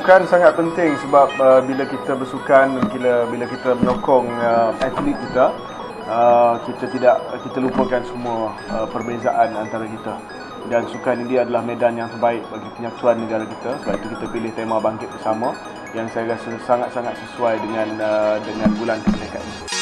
sukan sangat penting sebab uh, bila kita bersukan bila bila kita menyokong uh, atlet kita uh, kita tidak kita lupakan semua uh, perbezaan antara kita. Dan sukan ini adalah medan yang terbaik bagi penyatuan negara kita. Sebab itu kita pilih tema bangkit bersama yang saya rasa sangat-sangat sesuai dengan uh, dengan bulan kemerdekaan. ini